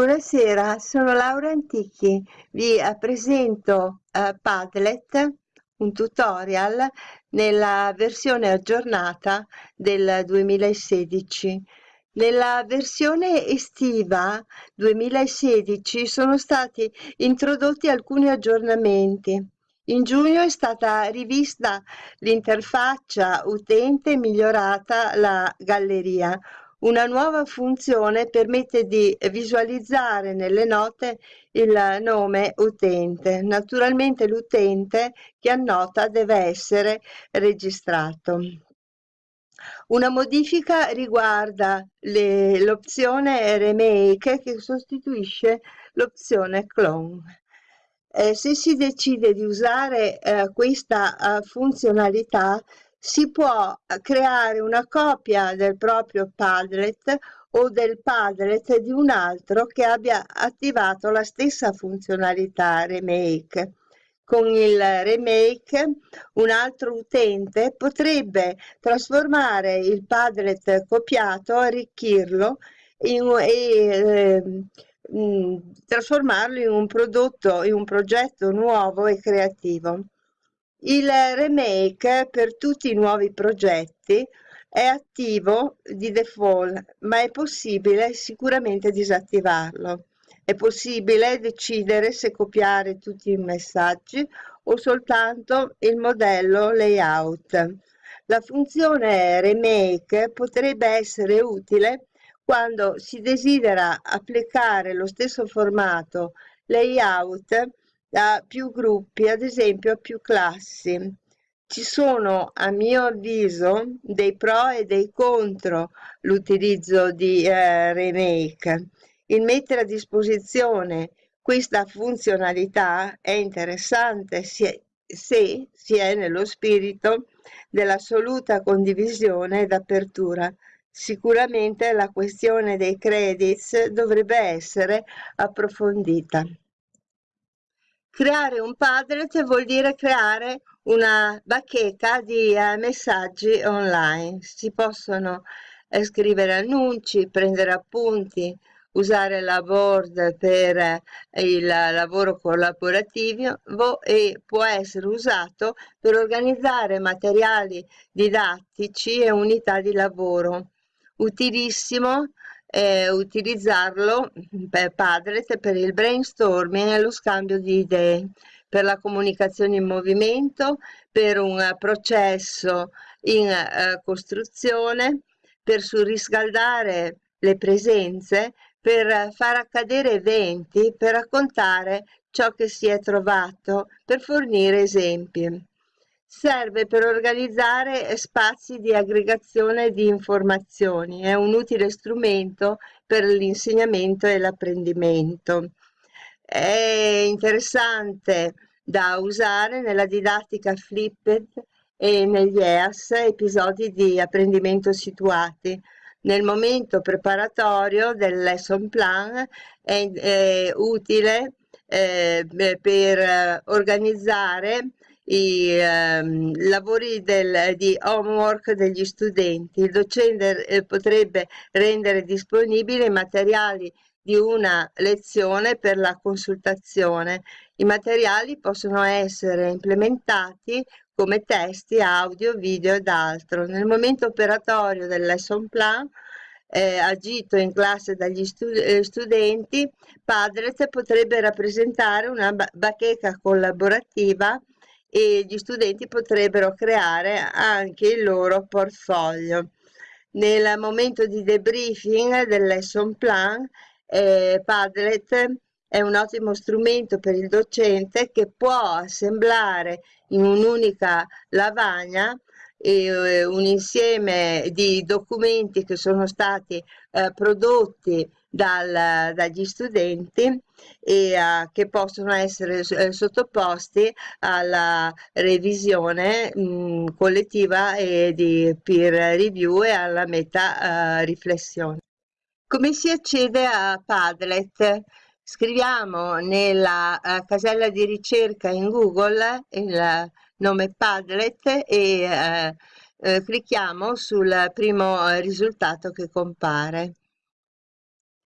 Buonasera, sono Laura Antichi. Vi eh, presento uh, Padlet, un tutorial nella versione aggiornata del 2016. Nella versione estiva 2016 sono stati introdotti alcuni aggiornamenti. In giugno è stata rivista l'interfaccia utente e migliorata la galleria. Una nuova funzione permette di visualizzare nelle note il nome utente. Naturalmente l'utente che annota deve essere registrato. Una modifica riguarda l'opzione remake che sostituisce l'opzione clone. Eh, se si decide di usare eh, questa eh, funzionalità si può eh, creare una copia del proprio Padlet o del Padlet di un altro che abbia attivato la stessa funzionalità remake. Con il remake un altro utente potrebbe trasformare il Padlet copiato, arricchirlo in, e eh, trasformarlo in un prodotto, in un progetto nuovo e creativo. Il remake per tutti i nuovi progetti è attivo di default, ma è possibile sicuramente disattivarlo. È possibile decidere se copiare tutti i messaggi o soltanto il modello layout. La funzione remake potrebbe essere utile quando si desidera applicare lo stesso formato layout a più gruppi, ad esempio a più classi. Ci sono, a mio avviso, dei pro e dei contro l'utilizzo di eh, Remake. Il mettere a disposizione questa funzionalità è interessante se, se si è nello spirito dell'assoluta condivisione ed apertura Sicuramente la questione dei credits dovrebbe essere approfondita. Creare un Padlet vuol dire creare una bacheca di eh, messaggi online. Si possono eh, scrivere annunci, prendere appunti, usare la board per eh, il lavoro collaborativo e può essere usato per organizzare materiali didattici e unità di lavoro utilissimo eh, utilizzarlo per Padlet per il brainstorming e lo scambio di idee, per la comunicazione in movimento, per un processo in eh, costruzione, per surriscaldare le presenze, per far accadere eventi, per raccontare ciò che si è trovato, per fornire esempi serve per organizzare spazi di aggregazione di informazioni, è un utile strumento per l'insegnamento e l'apprendimento. È interessante da usare nella didattica flipped e negli EAS, episodi di apprendimento situati. Nel momento preparatorio del lesson plan è, è utile eh, per organizzare i ehm, lavori del, di homework degli studenti. Il docente eh, potrebbe rendere disponibili i materiali di una lezione per la consultazione. I materiali possono essere implementati come testi, audio, video ed altro. Nel momento operatorio del lesson plan eh, agito in classe dagli stud eh, studenti, Padlet potrebbe rappresentare una bacheca collaborativa e gli studenti potrebbero creare anche il loro portfolio. Nel momento di debriefing del lesson plan, eh, Padlet è un ottimo strumento per il docente che può assemblare in un'unica lavagna eh, un insieme di documenti che sono stati eh, prodotti dal, dagli studenti e uh, che possono essere eh, sottoposti alla revisione mh, mm, collettiva e di peer review e alla meta uh, riflessione. Come si accede a Padlet? Scriviamo nella uh, casella di ricerca in Google il nome Padlet e clicchiamo sul primo risultato che compare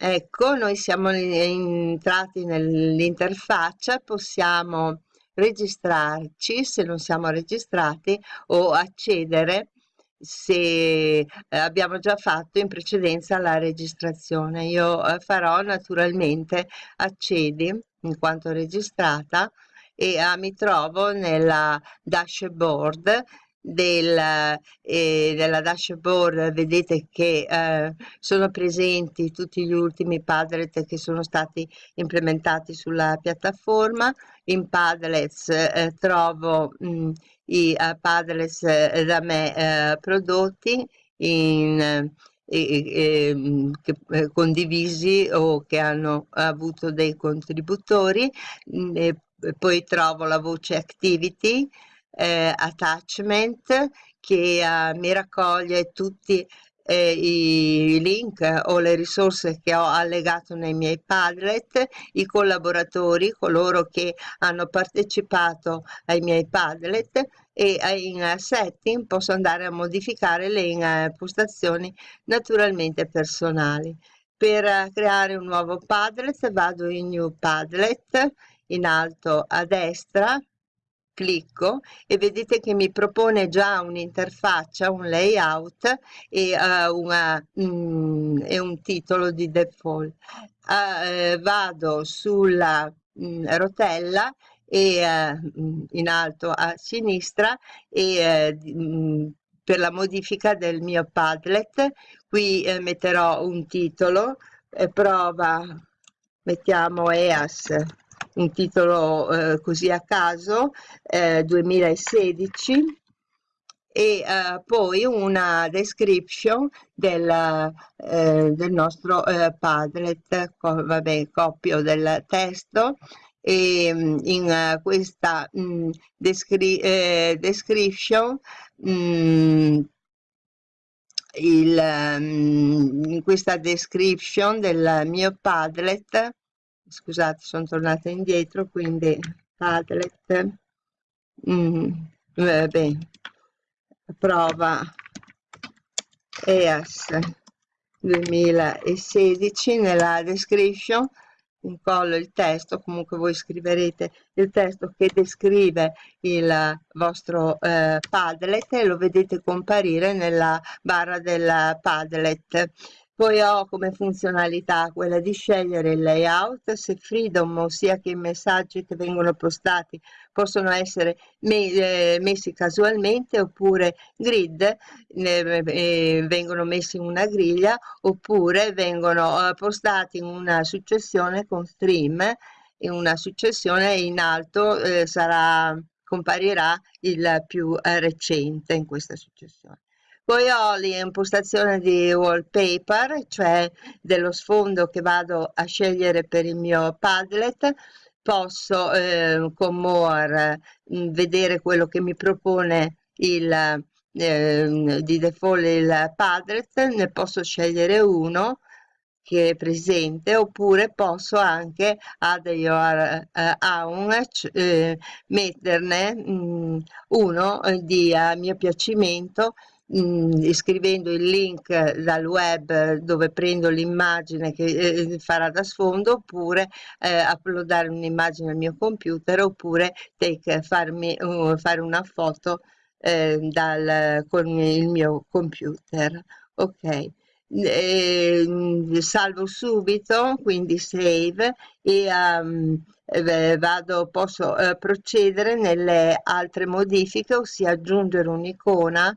ecco noi siamo entrati nell'interfaccia possiamo registrarci se non siamo registrati o accedere se eh, abbiamo già fatto in precedenza la registrazione. Io eh, farò naturalmente accedi in quanto registrata e ah, mi trovo nella dashboard del, eh, della dashboard vedete che eh, sono presenti tutti gli ultimi Padlet che sono stati implementati sulla piattaforma. In Padlets eh, trovo mh, mm, i uh, Padlets uh, da me uh, prodotti in, e, e, mm, che, eh, condivisi o che hanno avuto dei contributori. Mm, e poi trovo la voce activity eh, attachment che uh, mi raccoglie tutti eh, i link o le risorse che ho allegato nei miei Padlet, i collaboratori, coloro che hanno partecipato ai miei Padlet e in setting posso andare a modificare le impostazioni naturalmente personali. Per creare un nuovo Padlet vado in New Padlet in alto a destra clicco e vedete che mi propone già un'interfaccia, un layout e, uh, una, mm, e un titolo di default. Uh, vado sulla mm, rotella e uh, in alto a sinistra e mm, per la modifica del mio Padlet qui metterò un titolo prova mettiamo EAS un titolo eh, così a caso, eh, 2016, e eh, poi una description del, eh, del nostro eh, Padlet, co vabbè, copio del testo, e mm, in uh, questa mh, mm, descri eh, description mh, mm, il, um, in questa description del mio Padlet scusate sono tornata indietro quindi Padlet mm, vabbè, prova EAS 2016 nella description incollo il testo comunque voi scriverete il testo che descrive il vostro eh, Padlet e lo vedete comparire nella barra del Padlet poi ho come funzionalità quella di scegliere il layout, se freedom, ossia che i messaggi che vengono postati possono essere me eh, messi casualmente oppure grid, eh, vengono messi in una griglia oppure vengono eh, postati in una successione con stream, in una successione in alto eh, sarà, comparirà il più eh, recente in questa successione. Poi ho l'impostazione di wallpaper, cioè dello sfondo che vado a scegliere per il mio Padlet. Posso eh, con More vedere quello che mi propone il, eh, di default il Padlet, ne posso scegliere uno che è presente oppure posso anche add your own eh, metterne mh, uno eh, di a mio piacimento mh, scrivendo il link dal web dove prendo l'immagine che eh, farà da sfondo oppure eh, uploadare un'immagine al mio computer oppure take, farmi, uh, fare una foto eh, dal, con il mio computer. Ok. Eh, salvo subito quindi save e um, vado posso uh, procedere nelle altre modifiche ossia aggiungere un'icona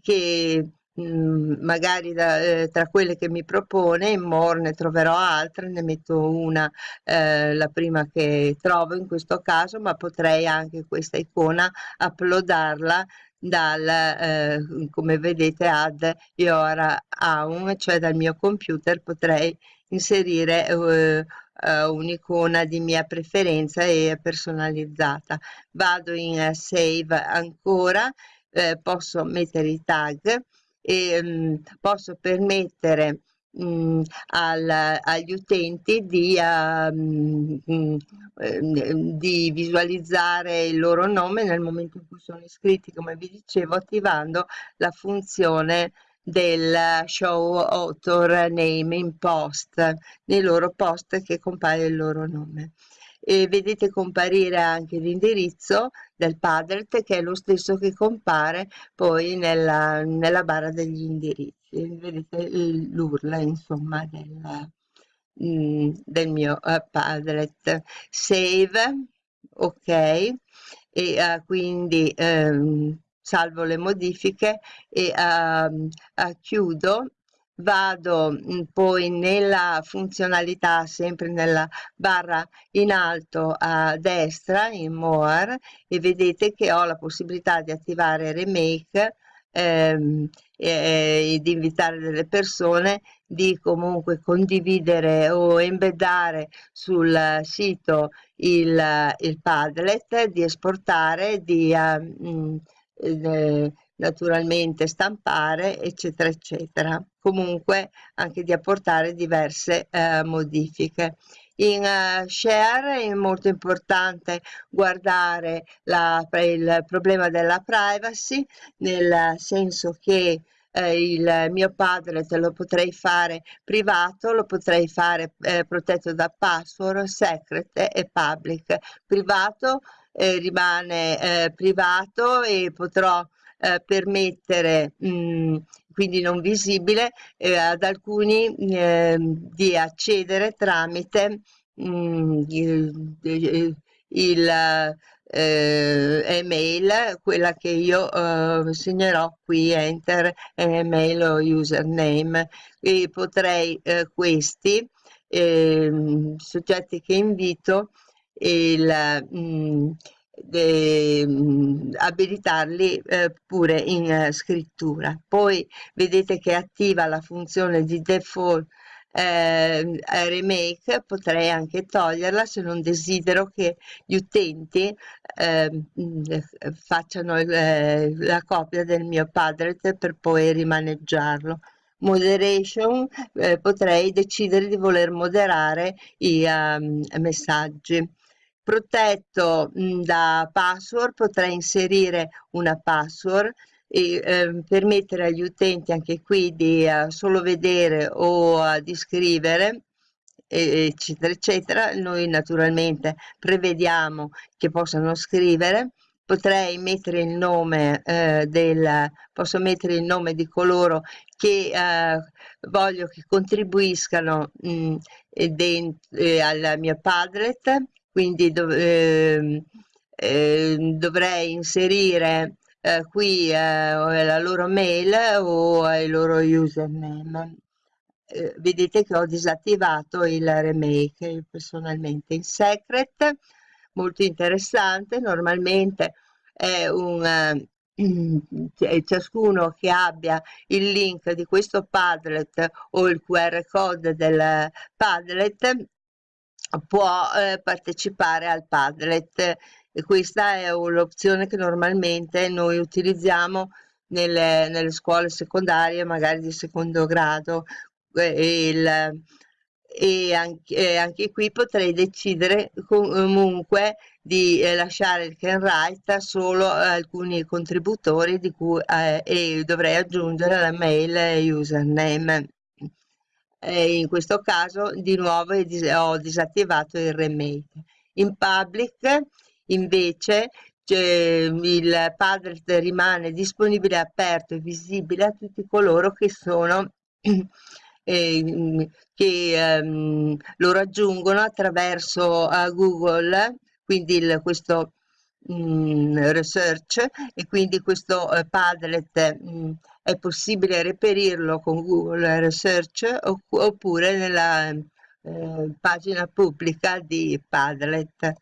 che mh, mhmm, magari da, eh, tra quelle che mi propone in More ne troverò altre, ne metto una, eh, la prima che trovo in questo caso, ma potrei anche questa icona uploadarla dal, eh, come vedete, add your own, cioè dal mio computer potrei inserire eh, Uh, un'icona di mia preferenza e personalizzata. Vado in save ancora eh, posso mettere i tag e mh, mm, posso permettere mh, mm, al, agli utenti di, uh, mh, di, visualizzare il loro nome nel momento in cui sono iscritti, come vi dicevo, attivando la funzione del show author name in post, nei loro post che compare il loro nome. E vedete comparire anche l'indirizzo del Padlet che è lo stesso che compare poi nella, nella barra degli indirizzi. Vedete l'URL insomma del, mm, del mio uh, Padlet. Save, ok, e uh, quindi um, salvo le modifiche e uh, chiudo vado mm, poi nella funzionalità sempre nella barra in alto a destra in more e vedete che ho la possibilità di attivare remake ehm, e, e di invitare delle persone di comunque condividere o embeddare sul sito il, il Padlet, di esportare, di uh, eh, naturalmente stampare eccetera eccetera comunque anche di apportare diverse eh, modifiche. In uh, share è molto importante guardare la, il problema della privacy nel senso che eh, il mio padre te lo potrei fare privato lo potrei fare eh, protetto da password secret e public. Privato eh, rimane eh, privato e potrò permettere mh, mm, quindi non visibile eh, ad alcuni eh, di accedere tramite mh, mm, il, il, il eh, email quella che io eh, segnerò qui enter email o username. E potrei eh, questi eh, soggetti che invito il, mh, mm, abilitarli eh, pure in eh, scrittura. Poi vedete che attiva la funzione di default eh, remake potrei anche toglierla se non desidero che gli utenti eh, facciano eh, la copia del mio padlet per poi rimaneggiarlo moderation eh, potrei decidere di voler moderare i um, messaggi protetto mh, da password potrei inserire una password e eh, permettere agli utenti anche qui di uh, solo vedere o uh, di scrivere eccetera eccetera. Noi naturalmente prevediamo che possano scrivere. Potrei mettere il nome eh, del posso mettere il nome di coloro che eh, voglio che contribuiscano mh, dentro, eh, al mio padlet quindi dov eh, eh, dovrei inserire eh, qui eh, la loro mail o il loro username. Eh, vedete che ho disattivato il remake personalmente in secret molto interessante. Normalmente è un eh, ciascuno che abbia il link di questo Padlet o il QR code del Padlet può eh, partecipare al Padlet. E questa è un'opzione che normalmente noi utilizziamo nelle, nelle scuole secondarie magari di secondo grado. E, il, e anche, e anche, qui potrei decidere comunque di eh, lasciare il can write solo alcuni contributori cui eh, e dovrei aggiungere la mail username e in questo caso di nuovo ho disattivato il remake. In public invece il padlet rimane disponibile aperto e visibile a tutti coloro che sono eh, che um, lo raggiungono attraverso uh, Google. Quindi il, questo um, research e quindi questo uh, Padlet um, è possibile reperirlo con Google Research oppure nella eh, pagina pubblica di Padlet.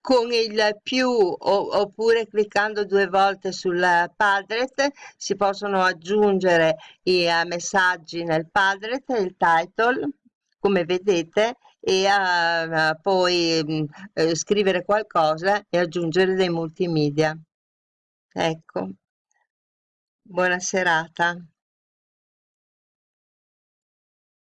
Con il più oppure cliccando due volte sul Padlet si possono aggiungere i uh, messaggi nel Padlet, il title come vedete e uh, poi uh, scrivere qualcosa e aggiungere dei multimedia. Ecco. Buona serata